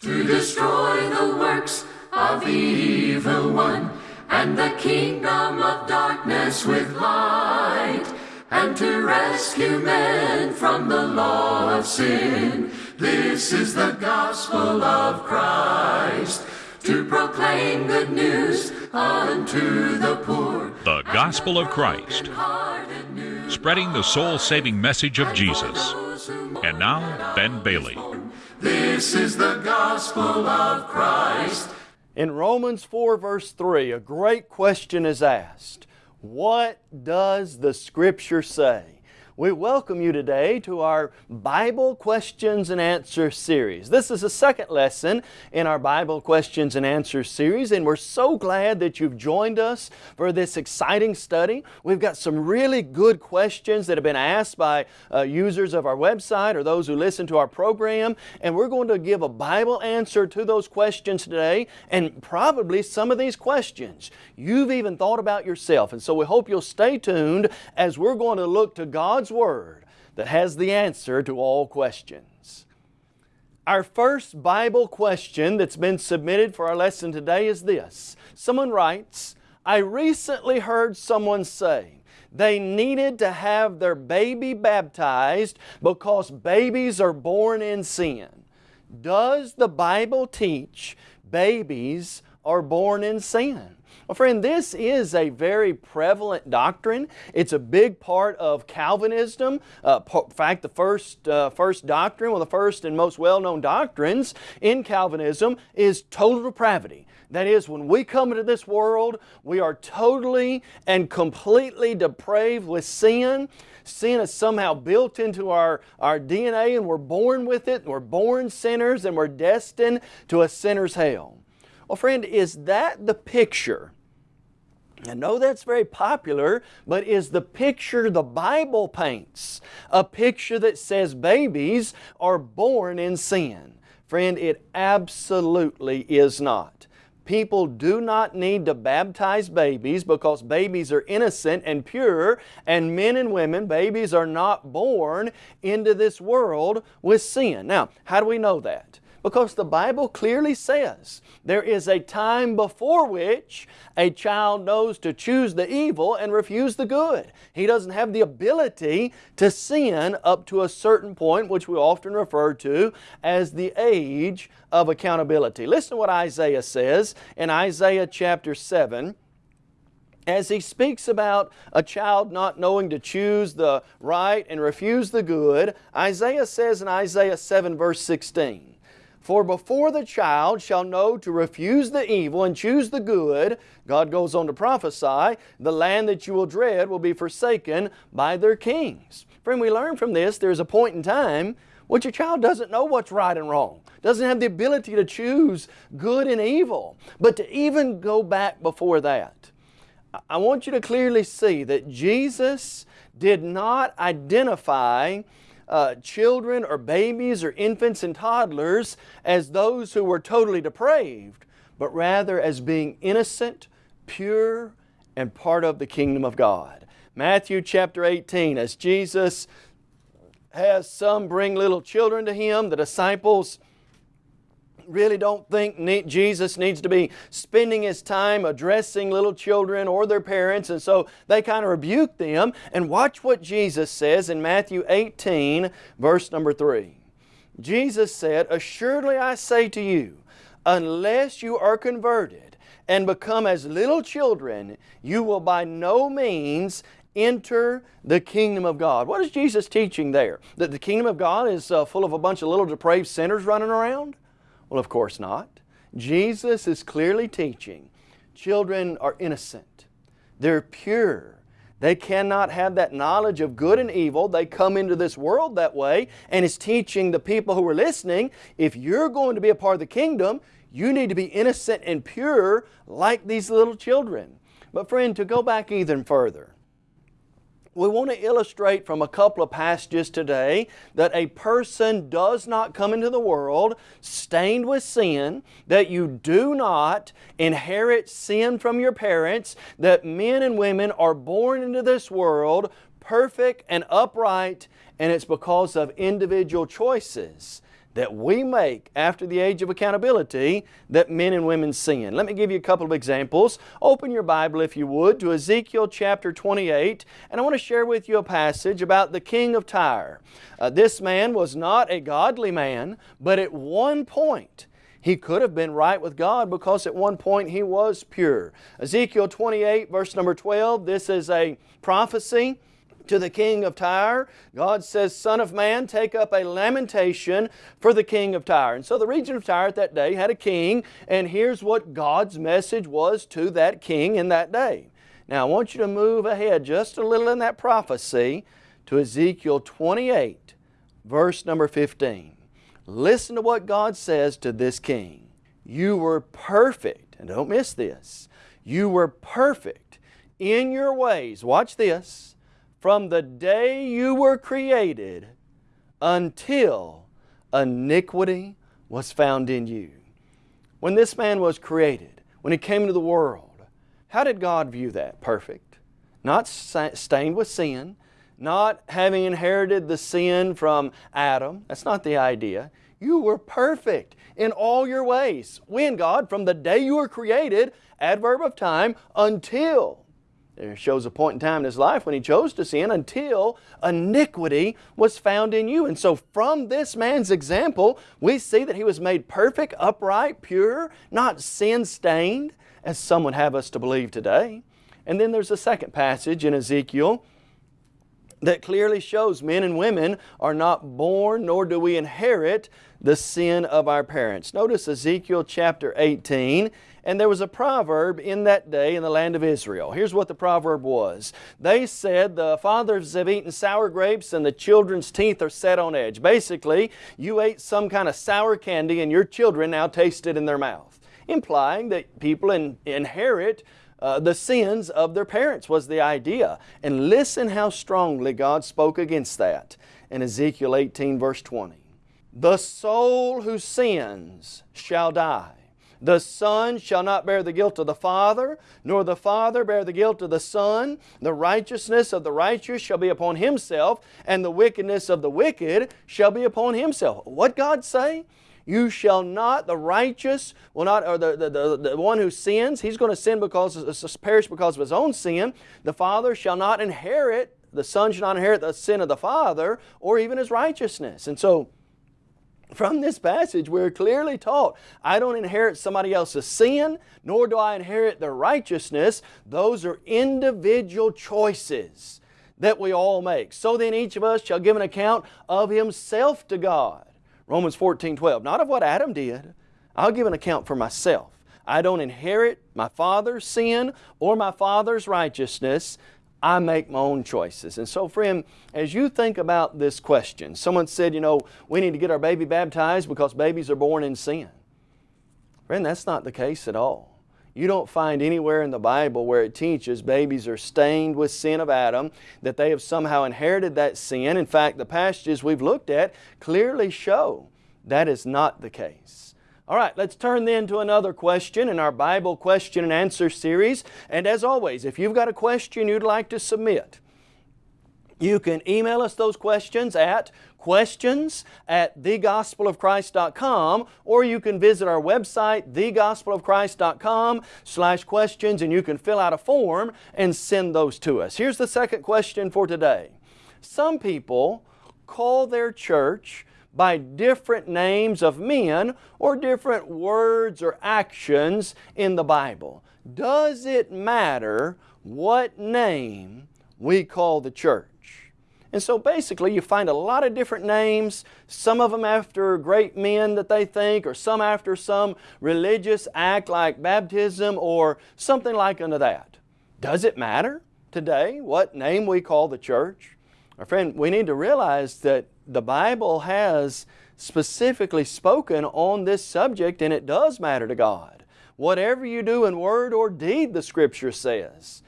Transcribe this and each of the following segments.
to destroy the works of the evil one and the kingdom of darkness with light and to rescue men from the law of sin. This is the gospel of Christ to proclaim good news unto the poor. The Gospel of Christ, spreading the soul saving message of Jesus. And now, Ben Bailey. This is the gospel of Christ. In Romans 4, verse 3, a great question is asked What does the Scripture say? We welcome you today to our Bible Questions and Answers series. This is the second lesson in our Bible Questions and Answers series, and we're so glad that you've joined us for this exciting study. We've got some really good questions that have been asked by uh, users of our website or those who listen to our program, and we're going to give a Bible answer to those questions today, and probably some of these questions you've even thought about yourself. And so we hope you'll stay tuned as we're going to look to God's God's Word that has the answer to all questions. Our first Bible question that's been submitted for our lesson today is this. Someone writes, I recently heard someone say they needed to have their baby baptized because babies are born in sin. Does the Bible teach babies are born in sin? Well, friend, this is a very prevalent doctrine. It's a big part of Calvinism. Uh, in fact, the first, uh, first doctrine, one of the first and most well-known doctrines in Calvinism is total depravity. That is, when we come into this world, we are totally and completely depraved with sin. Sin is somehow built into our, our DNA and we're born with it. We're born sinners and we're destined to a sinner's hell. Well, friend, is that the picture I know that's very popular, but is the picture the Bible paints a picture that says babies are born in sin? Friend, it absolutely is not. People do not need to baptize babies because babies are innocent and pure, and men and women, babies are not born into this world with sin. Now, how do we know that? Because the Bible clearly says there is a time before which a child knows to choose the evil and refuse the good. He doesn't have the ability to sin up to a certain point, which we often refer to as the age of accountability. Listen to what Isaiah says in Isaiah chapter 7 as he speaks about a child not knowing to choose the right and refuse the good, Isaiah says in Isaiah 7 verse 16, for before the child shall know to refuse the evil and choose the good, God goes on to prophesy, the land that you will dread will be forsaken by their kings. Friend, we learn from this there's a point in time which a child doesn't know what's right and wrong, doesn't have the ability to choose good and evil. But to even go back before that, I want you to clearly see that Jesus did not identify uh, children or babies or infants and toddlers as those who were totally depraved, but rather as being innocent, pure, and part of the kingdom of God. Matthew chapter 18, as Jesus has some bring little children to Him, the disciples really don't think Jesus needs to be spending His time addressing little children or their parents and so they kind of rebuke them and watch what Jesus says in Matthew 18 verse number 3. Jesus said, Assuredly I say to you, unless you are converted and become as little children, you will by no means enter the kingdom of God. What is Jesus teaching there? That the kingdom of God is uh, full of a bunch of little depraved sinners running around? Well, of course not. Jesus is clearly teaching children are innocent. They're pure. They cannot have that knowledge of good and evil. They come into this world that way and is teaching the people who are listening, if you're going to be a part of the kingdom, you need to be innocent and pure like these little children. But friend, to go back even further, we want to illustrate from a couple of passages today that a person does not come into the world stained with sin, that you do not inherit sin from your parents, that men and women are born into this world perfect and upright, and it's because of individual choices that we make after the age of accountability that men and women sin. Let me give you a couple of examples. Open your Bible, if you would, to Ezekiel chapter 28, and I want to share with you a passage about the king of Tyre. Uh, this man was not a godly man, but at one point, he could have been right with God because at one point he was pure. Ezekiel 28 verse number 12, this is a prophecy to the king of Tyre. God says, Son of man, take up a lamentation for the king of Tyre. And so the region of Tyre at that day had a king, and here's what God's message was to that king in that day. Now I want you to move ahead just a little in that prophecy to Ezekiel 28, verse number 15. Listen to what God says to this king. You were perfect, and don't miss this, you were perfect in your ways. Watch this from the day you were created until iniquity was found in you. When this man was created, when he came into the world, how did God view that? Perfect. Not stained with sin, not having inherited the sin from Adam. That's not the idea. You were perfect in all your ways. When, God? From the day you were created, adverb of time, until there shows a point in time in his life when he chose to sin until iniquity was found in you. And so from this man's example, we see that he was made perfect, upright, pure, not sin-stained, as some would have us to believe today. And then there's a second passage in Ezekiel that clearly shows men and women are not born nor do we inherit the sin of our parents. Notice Ezekiel chapter 18 and there was a proverb in that day in the land of Israel. Here's what the proverb was. They said, the fathers have eaten sour grapes and the children's teeth are set on edge. Basically, you ate some kind of sour candy and your children now taste it in their mouth. Implying that people in, inherit uh, the sins of their parents was the idea. And listen how strongly God spoke against that in Ezekiel 18 verse 20. The soul who sins shall die. The Son shall not bear the guilt of the Father, nor the Father bear the guilt of the Son. The righteousness of the righteous shall be upon himself, and the wickedness of the wicked shall be upon himself. What God say? You shall not, the righteous will not, or the, the, the, the one who sins, he's going to sin because, uh, perish because of his own sin. The Father shall not inherit, the Son shall not inherit the sin of the Father, or even his righteousness. And so, from this passage, we're clearly taught, I don't inherit somebody else's sin, nor do I inherit their righteousness. Those are individual choices that we all make. So then each of us shall give an account of himself to God. Romans 14, 12. Not of what Adam did. I'll give an account for myself. I don't inherit my father's sin or my father's righteousness. I make my own choices. And so friend, as you think about this question, someone said, you know, we need to get our baby baptized because babies are born in sin. Friend, that's not the case at all. You don't find anywhere in the Bible where it teaches babies are stained with sin of Adam, that they have somehow inherited that sin. In fact, the passages we've looked at clearly show that is not the case. All right, let's turn then to another question in our Bible question and answer series. And as always, if you've got a question you'd like to submit, you can email us those questions at questions at thegospelofchrist.com or you can visit our website thegospelofchrist.com slash questions and you can fill out a form and send those to us. Here's the second question for today. Some people call their church by different names of men or different words or actions in the Bible. Does it matter what name we call the church? And so basically you find a lot of different names, some of them after great men that they think, or some after some religious act like baptism or something like unto that. Does it matter today what name we call the church? My friend, we need to realize that the Bible has specifically spoken on this subject and it does matter to God. Whatever you do in word or deed, the Scripture says,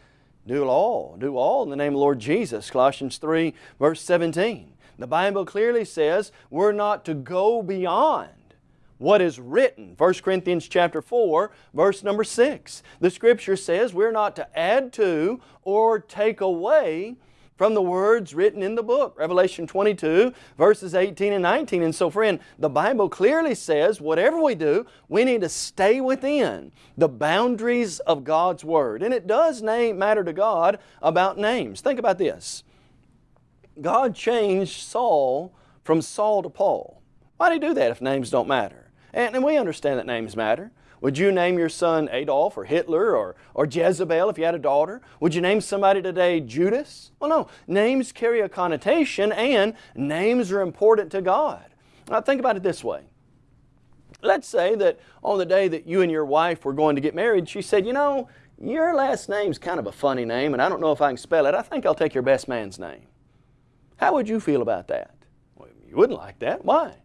do all, do all in the name of Lord Jesus, Colossians 3 verse 17. The Bible clearly says we're not to go beyond what is written. 1 Corinthians chapter 4, verse number 6. The Scripture says we're not to add to or take away from the words written in the book, Revelation 22, verses 18 and 19. And so friend, the Bible clearly says whatever we do, we need to stay within the boundaries of God's Word. And it does name, matter to God about names. Think about this. God changed Saul from Saul to Paul. Why did He do that if names don't matter? And, and we understand that names matter. Would you name your son Adolf or Hitler or, or Jezebel if you had a daughter? Would you name somebody today Judas? Well, no. Names carry a connotation and names are important to God. Now think about it this way. Let's say that on the day that you and your wife were going to get married, she said, you know, your last name's kind of a funny name and I don't know if I can spell it. I think I'll take your best man's name. How would you feel about that? Well, you wouldn't like that. Why?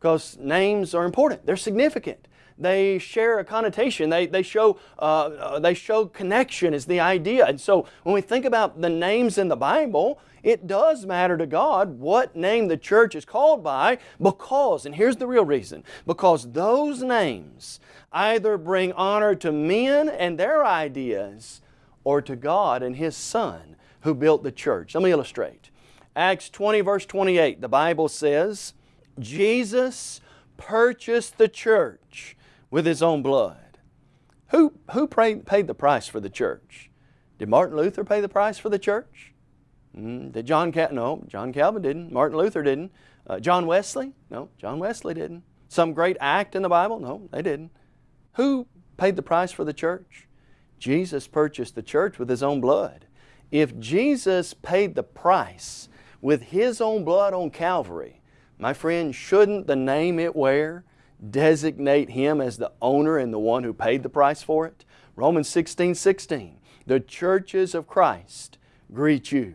Because names are important. They're significant they share a connotation. They, they, show, uh, uh, they show connection is the idea. And so when we think about the names in the Bible, it does matter to God what name the church is called by because, and here's the real reason, because those names either bring honor to men and their ideas or to God and His Son who built the church. Let me illustrate. Acts 20 verse 28, the Bible says, Jesus purchased the church with his own blood. Who, who paid, the price for the church? Did Martin Luther pay the price for the church? Mm, did John Cal No, John Calvin didn't. Martin Luther didn't. Uh, John Wesley? No, John Wesley didn't. Some great act in the Bible? No, they didn't. Who paid the price for the church? Jesus purchased the church with His own blood. If Jesus paid the price with His own blood on Calvary, my friend, shouldn't the name it wear designate Him as the owner and the one who paid the price for it? Romans 16, 16. The churches of Christ greet you.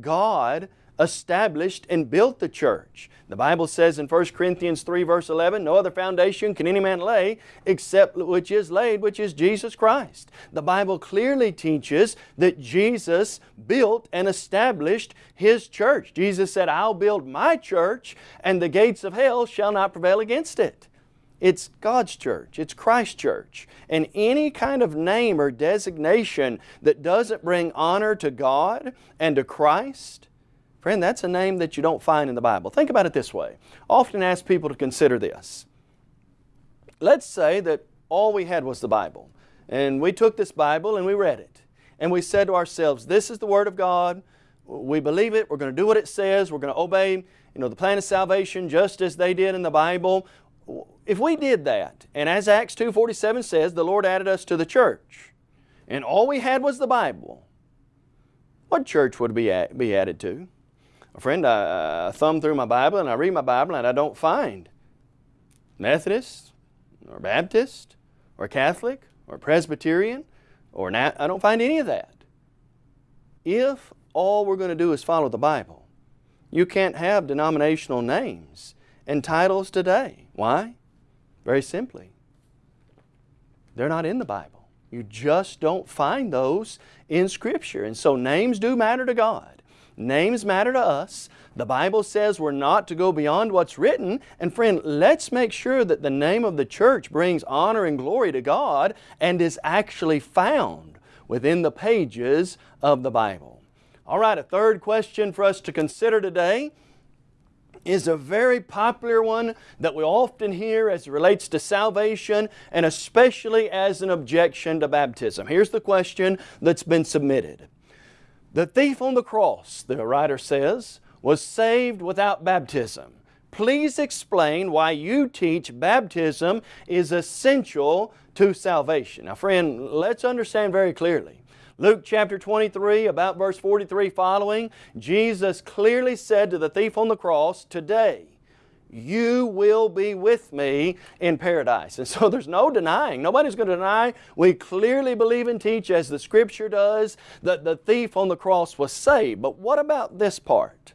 God established and built the church. The Bible says in 1 Corinthians 3 verse 11, No other foundation can any man lay except which is laid, which is Jesus Christ. The Bible clearly teaches that Jesus built and established His church. Jesus said, I'll build my church and the gates of hell shall not prevail against it. It's God's church. It's Christ's church. And any kind of name or designation that doesn't bring honor to God and to Christ, friend, that's a name that you don't find in the Bible. Think about it this way. Often ask people to consider this. Let's say that all we had was the Bible. And we took this Bible and we read it. And we said to ourselves, this is the Word of God. We believe it. We're going to do what it says. We're going to obey you know, the plan of salvation just as they did in the Bible if we did that, and as Acts 2.47 says, the Lord added us to the church, and all we had was the Bible, what church would be, be added to? A friend, I, I thumb through my Bible and I read my Bible and I don't find Methodist or Baptist or Catholic or Presbyterian or I don't find any of that. If all we're going to do is follow the Bible, you can't have denominational names and titles today. Why? Very simply, they're not in the Bible. You just don't find those in Scripture. And so names do matter to God. Names matter to us. The Bible says we're not to go beyond what's written. And friend, let's make sure that the name of the church brings honor and glory to God and is actually found within the pages of the Bible. All right, a third question for us to consider today is a very popular one that we often hear as it relates to salvation and especially as an objection to baptism. Here's the question that's been submitted. The thief on the cross, the writer says, was saved without baptism. Please explain why you teach baptism is essential to salvation. Now friend, let's understand very clearly. Luke chapter 23, about verse 43 following, Jesus clearly said to the thief on the cross, Today, you will be with me in paradise. And so there's no denying. Nobody's going to deny. We clearly believe and teach, as the Scripture does, that the thief on the cross was saved. But what about this part?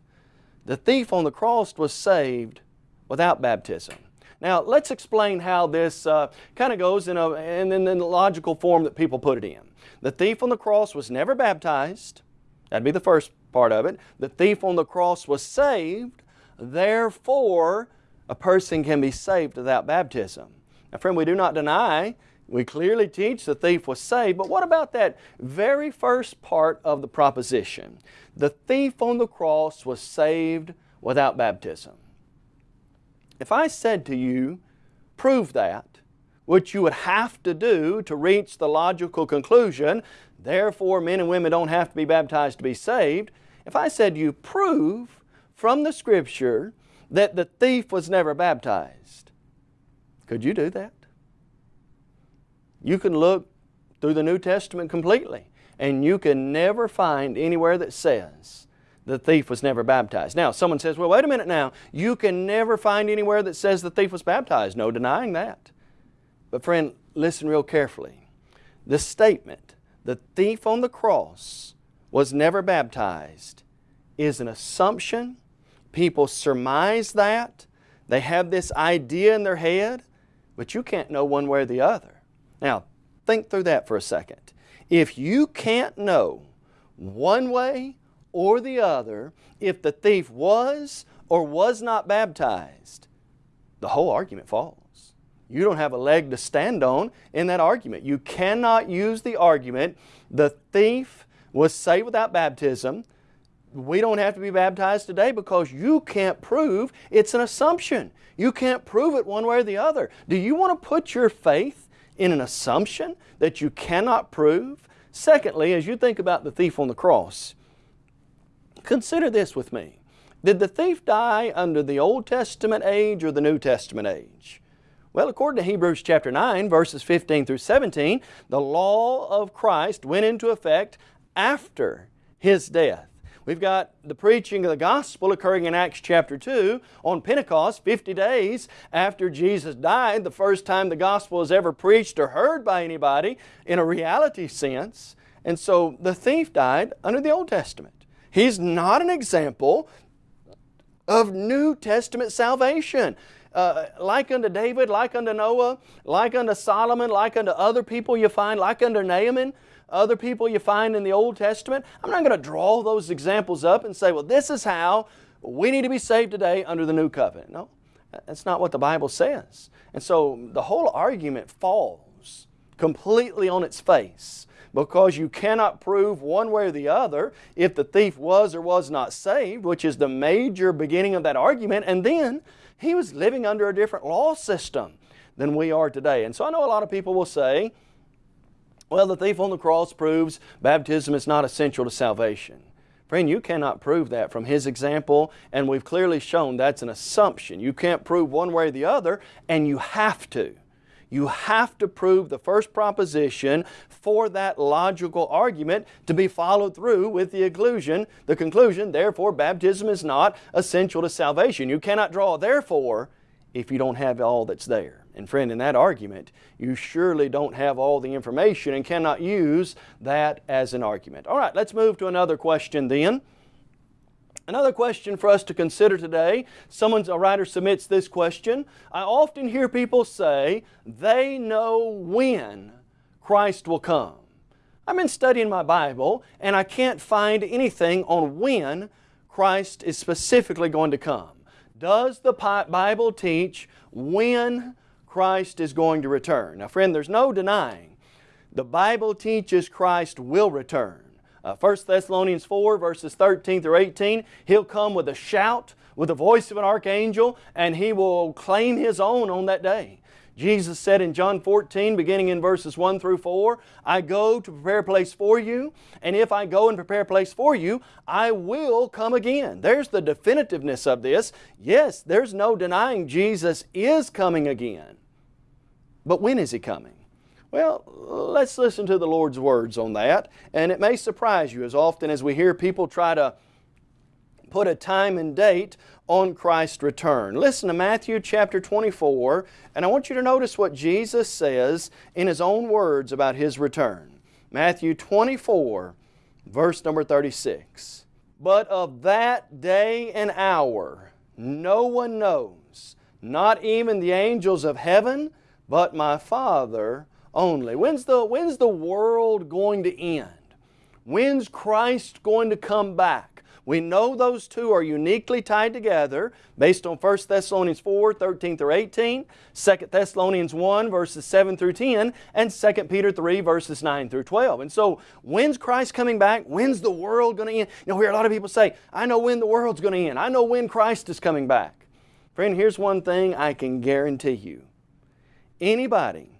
The thief on the cross was saved without baptism. Now, let's explain how this uh, kind of goes in, a, in, in the logical form that people put it in. The thief on the cross was never baptized. That'd be the first part of it. The thief on the cross was saved. Therefore, a person can be saved without baptism. Now, friend, we do not deny We clearly teach the thief was saved, but what about that very first part of the proposition? The thief on the cross was saved without baptism. If I said to you, prove that, which you would have to do to reach the logical conclusion, therefore men and women don't have to be baptized to be saved. If I said you prove from the Scripture that the thief was never baptized, could you do that? You can look through the New Testament completely and you can never find anywhere that says the thief was never baptized. Now, someone says, well, wait a minute now. You can never find anywhere that says the thief was baptized. No denying that. But friend, listen real carefully. The statement, the thief on the cross was never baptized, is an assumption. People surmise that. They have this idea in their head, but you can't know one way or the other. Now, think through that for a second. If you can't know one way or the other if the thief was or was not baptized, the whole argument falls you don't have a leg to stand on in that argument. You cannot use the argument, the thief was saved without baptism. We don't have to be baptized today because you can't prove it's an assumption. You can't prove it one way or the other. Do you want to put your faith in an assumption that you cannot prove? Secondly, as you think about the thief on the cross, consider this with me. Did the thief die under the Old Testament age or the New Testament age? Well, according to Hebrews chapter 9, verses 15 through 17, the law of Christ went into effect after His death. We've got the preaching of the gospel occurring in Acts chapter 2 on Pentecost, 50 days after Jesus died, the first time the gospel was ever preached or heard by anybody in a reality sense. And so the thief died under the Old Testament. He's not an example of New Testament salvation uh, like unto David, like unto Noah, like unto Solomon, like unto other people you find, like unto Naaman, other people you find in the Old Testament. I'm not going to draw those examples up and say, well, this is how we need to be saved today under the new covenant. No, that's not what the Bible says. And so the whole argument falls completely on its face because you cannot prove one way or the other if the thief was or was not saved, which is the major beginning of that argument, and then he was living under a different law system than we are today. And so I know a lot of people will say, well, the thief on the cross proves baptism is not essential to salvation. Friend, you cannot prove that from his example, and we've clearly shown that's an assumption. You can't prove one way or the other, and you have to. You have to prove the first proposition for that logical argument to be followed through with the conclusion, the conclusion, therefore baptism is not essential to salvation. You cannot draw therefore if you don't have all that's there. And friend, in that argument, you surely don't have all the information and cannot use that as an argument. All right, let's move to another question then. Another question for us to consider today, someone's, a writer submits this question. I often hear people say they know when Christ will come. I've been studying my Bible and I can't find anything on when Christ is specifically going to come. Does the Bible teach when Christ is going to return? Now friend, there's no denying the Bible teaches Christ will return. Uh, 1 Thessalonians 4 verses 13 through 18, He'll come with a shout, with the voice of an archangel, and He will claim His own on that day. Jesus said in John 14, beginning in verses 1 through 4, I go to prepare a place for you, and if I go and prepare a place for you, I will come again. There's the definitiveness of this. Yes, there's no denying Jesus is coming again. But when is He coming? Well, let's listen to the Lord's words on that. And it may surprise you as often as we hear people try to put a time and date on Christ's return. Listen to Matthew chapter 24, and I want you to notice what Jesus says in His own words about His return. Matthew 24, verse number 36. But of that day and hour no one knows, not even the angels of heaven, but my Father only. When's the, when's the world going to end? When's Christ going to come back? We know those two are uniquely tied together based on 1 Thessalonians 4, 13 through 18, 2 Thessalonians 1, verses 7 through 10, and 2 Peter 3, verses 9 through 12. And so, when's Christ coming back? When's the world going to end? You know, hear a lot of people say, I know when the world's going to end. I know when Christ is coming back. Friend, here's one thing I can guarantee you. Anybody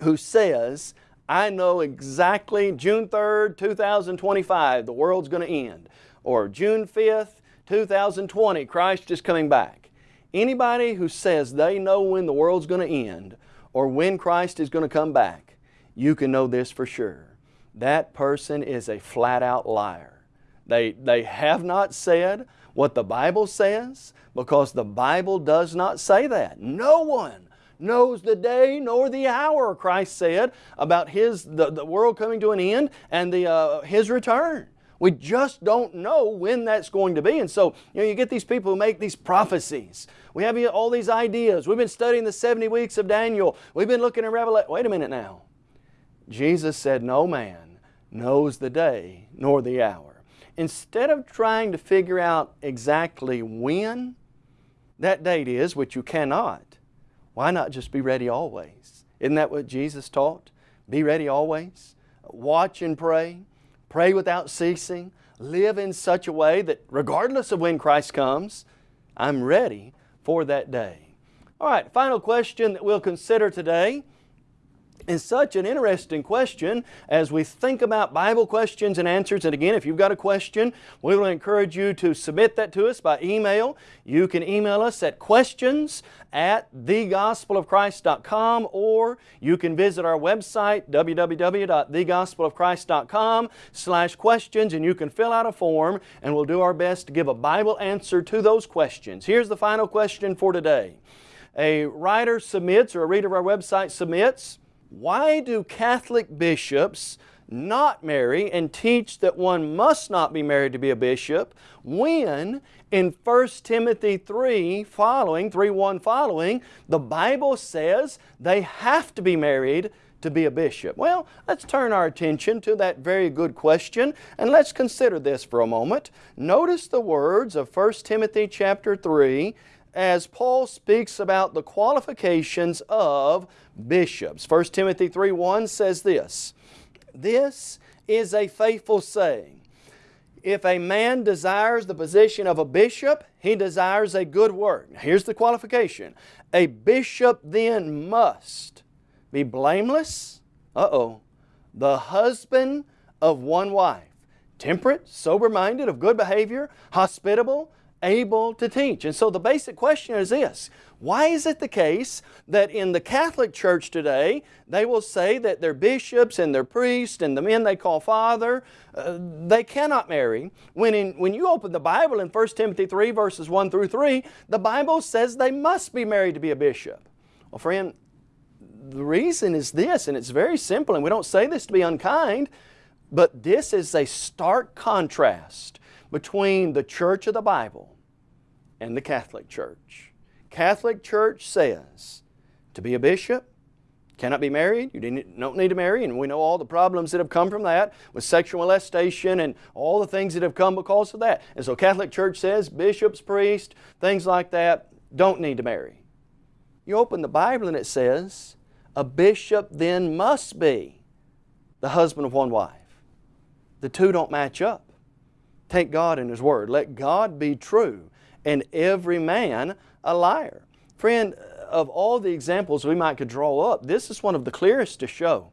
who says, I know exactly June 3rd, 2025, the world's going to end. Or June 5th, 2020, Christ is coming back. Anybody who says they know when the world's going to end or when Christ is going to come back, you can know this for sure. That person is a flat out liar. They, they have not said what the Bible says because the Bible does not say that. No one knows the day nor the hour, Christ said, about His, the, the world coming to an end and the, uh, His return. We just don't know when that's going to be. And so, you know, you get these people who make these prophecies. We have all these ideas. We've been studying the 70 weeks of Daniel. We've been looking at Revelation. Wait a minute now. Jesus said, No man knows the day nor the hour. Instead of trying to figure out exactly when that date is, which you cannot, why not just be ready always? Isn't that what Jesus taught? Be ready always. Watch and pray. Pray without ceasing. Live in such a way that regardless of when Christ comes, I'm ready for that day. All right, final question that we'll consider today is such an interesting question as we think about Bible questions and answers. And again, if you've got a question, we will encourage you to submit that to us by email. You can email us at questions at thegospelofchrist.com or you can visit our website www.thegospelofchrist.com slash questions and you can fill out a form and we'll do our best to give a Bible answer to those questions. Here's the final question for today. A writer submits or a reader of our website submits why do Catholic bishops not marry and teach that one must not be married to be a bishop when in 1 Timothy 3 following, 3.1 following, the Bible says they have to be married to be a bishop? Well, let's turn our attention to that very good question and let's consider this for a moment. Notice the words of 1 Timothy chapter 3 as Paul speaks about the qualifications of bishops. 1 Timothy 3.1 says this, This is a faithful saying. If a man desires the position of a bishop, he desires a good work. Now Here's the qualification. A bishop then must be blameless, uh-oh, the husband of one wife, temperate, sober-minded, of good behavior, hospitable, able to teach. And so the basic question is this, why is it the case that in the Catholic Church today, they will say that their bishops and their priests and the men they call father, uh, they cannot marry, when, in, when you open the Bible in 1 Timothy 3 verses 1 through 3, the Bible says they must be married to be a bishop. Well friend, the reason is this, and it's very simple, and we don't say this to be unkind, but this is a stark contrast between the church of the Bible and the Catholic Church. Catholic Church says to be a bishop, cannot be married, you don't need to marry, and we know all the problems that have come from that with sexual molestation and all the things that have come because of that. And so Catholic Church says bishops, priests, things like that, don't need to marry. You open the Bible and it says, a bishop then must be the husband of one wife. The two don't match up. Take God in His Word. Let God be true and every man a liar. Friend, of all the examples we might could draw up, this is one of the clearest to show.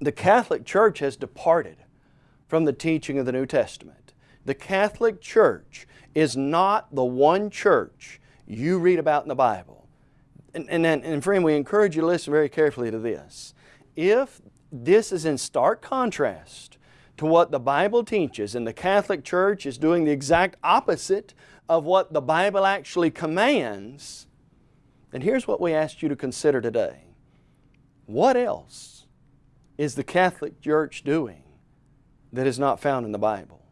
The Catholic Church has departed from the teaching of the New Testament. The Catholic Church is not the one church you read about in the Bible. And, and, and friend, we encourage you to listen very carefully to this. If this is in stark contrast to what the Bible teaches and the Catholic Church is doing the exact opposite of what the Bible actually commands, then here's what we ask you to consider today. What else is the Catholic Church doing that is not found in the Bible?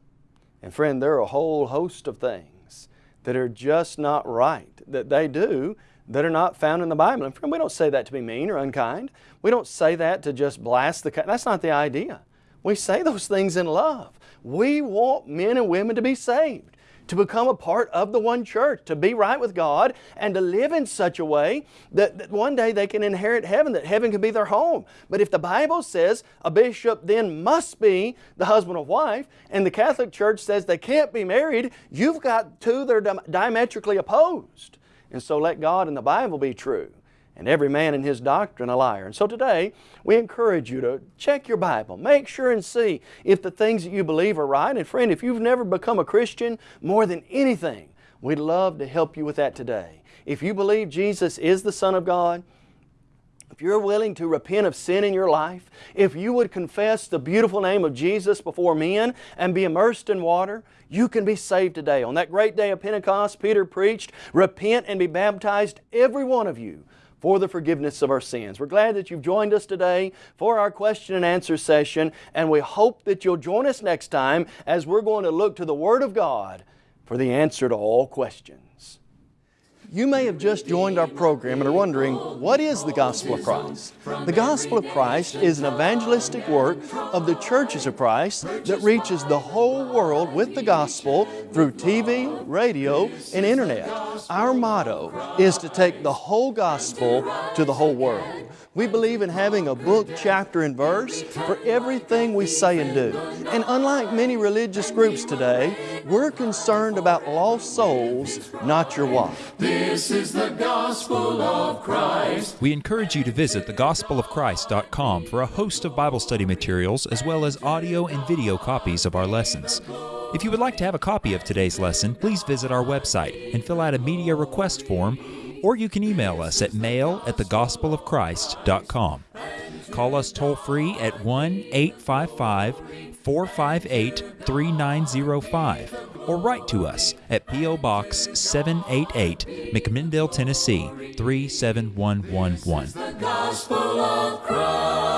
And friend, there are a whole host of things that are just not right that they do that are not found in the Bible. And friend, we don't say that to be mean or unkind. We don't say that to just blast the... That's not the idea. We say those things in love. We want men and women to be saved, to become a part of the one church, to be right with God, and to live in such a way that, that one day they can inherit heaven, that heaven can be their home. But if the Bible says a bishop then must be the husband or wife, and the Catholic Church says they can't be married, you've got two that are diametrically opposed. And so let God and the Bible be true and every man in his doctrine a liar. And so today, we encourage you to check your Bible. Make sure and see if the things that you believe are right. And friend, if you've never become a Christian, more than anything, we'd love to help you with that today. If you believe Jesus is the Son of God, if you're willing to repent of sin in your life, if you would confess the beautiful name of Jesus before men and be immersed in water, you can be saved today. On that great day of Pentecost, Peter preached, Repent and be baptized, every one of you, for the forgiveness of our sins. We're glad that you've joined us today for our question and answer session, and we hope that you'll join us next time as we're going to look to the Word of God for the answer to all questions. You may have just joined our program and are wondering, what is the Gospel of Christ? The Gospel of Christ is an evangelistic work of the churches of Christ that reaches the whole world with the Gospel through TV, radio, and Internet. Our motto is to take the whole Gospel to the whole world. We believe in having a book, chapter, and verse for everything we say and do. And unlike many religious groups today, we're concerned about lost souls, not your wife. This is the gospel of Christ. We encourage you to visit thegospelofchrist.com for a host of Bible study materials as well as audio and video copies of our lessons. If you would like to have a copy of today's lesson, please visit our website and fill out a media request form or you can email us at mail at thegospelofchrist.com. Call us toll free at 1 855 458 3905 or write to us at P.O. Box 788, McMinnville, Tennessee 37111.